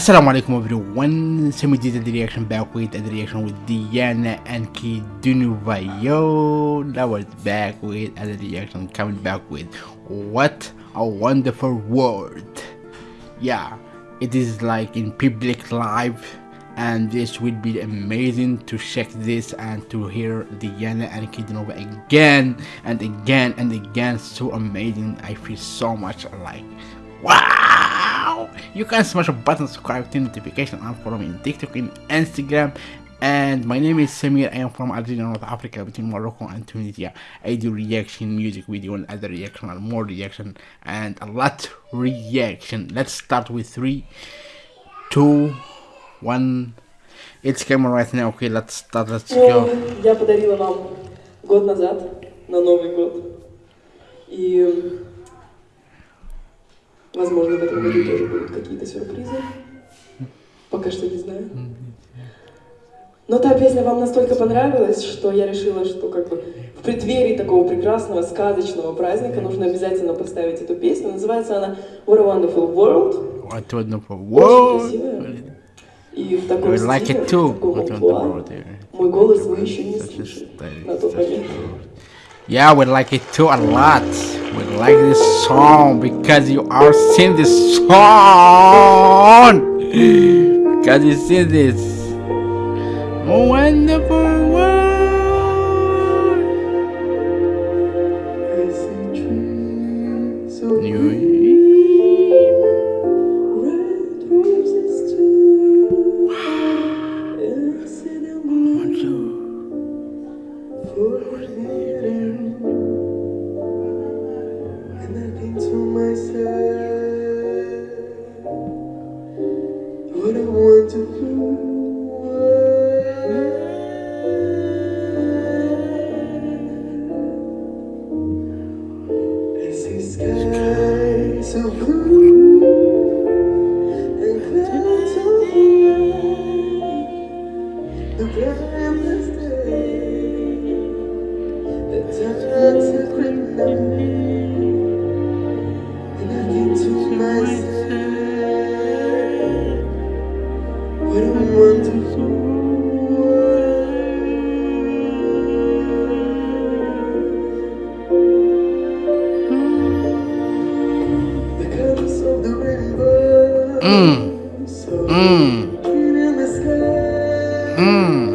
Assalamu alaikum everyone, Semi did the reaction back with the reaction with Diana Ankudinova. Yo, that was back with the reaction coming back with What a Wonderful World. Yeah, it is like in public live and this will be amazing to check this and to hear Diana Ankudinova again and again and again. So amazing, I feel so much like wow you can smash a button subscribe to notification and follow me on tiktok and instagram and my name is Samir. I am from Algeria, North Africa, between Morocco and Tunisia. I do reaction music video and other reaction and more reaction and a lot reaction. Let's start with three, two, one. It's camera right now. Okay, let's start. Let's go. Я подарила вам год назад, на Новый год. И, возможно, в этом году тоже будут какие-то сюрпризы. Пока что не знаю. Но та песня вам настолько понравилась, что я решила, что как бы в преддверии такого прекрасного, сказочного праздника нужно обязательно поставить эту песню. Называется она What a Wonderful World. What wonderful Очень world. красивая. И в таком We like стиле, it too. в таком амплуа. wonderful. Мой голос вы еще не a слышали на тот a момент. Yeah, we like it too a lot. We like this song because you are sing this song. Because you sing this wonderful world. Skies so blue Mm. Mm. green in the sky. Mm.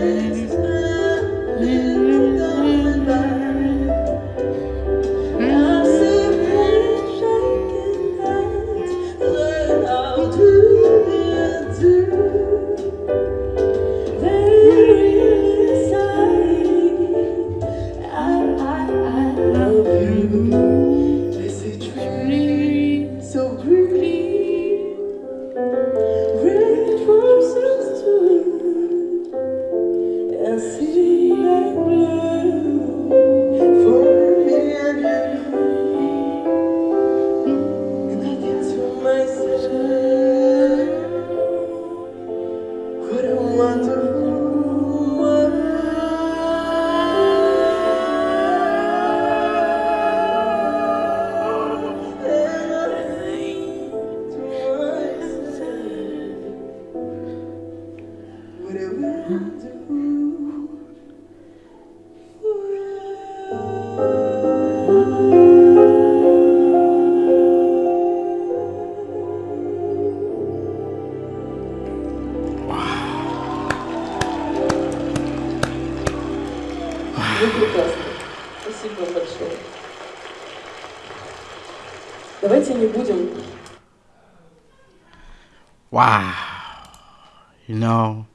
Sky. Вы прекрасны. Спасибо большое. Давайте не будем. Wow. You know,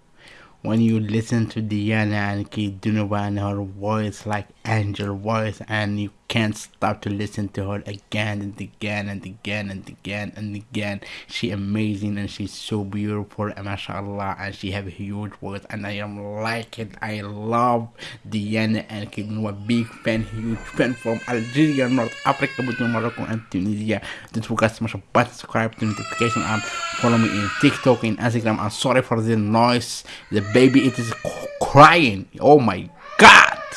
when you listen to Diana Ankudinova and her voice like angel voice and you can't stop to listen to her again and again and again and again and again. She amazing and she's so beautiful and mashallah and she have huge voice and i am like it i love diana Ankudinova big fan huge fan from algeria north africa between morocco and tunisia. Don't forget to smash a button subscribe to notification and follow me in tiktok and instagram. I'm sorry for the noise. The baby it is crying. Oh my god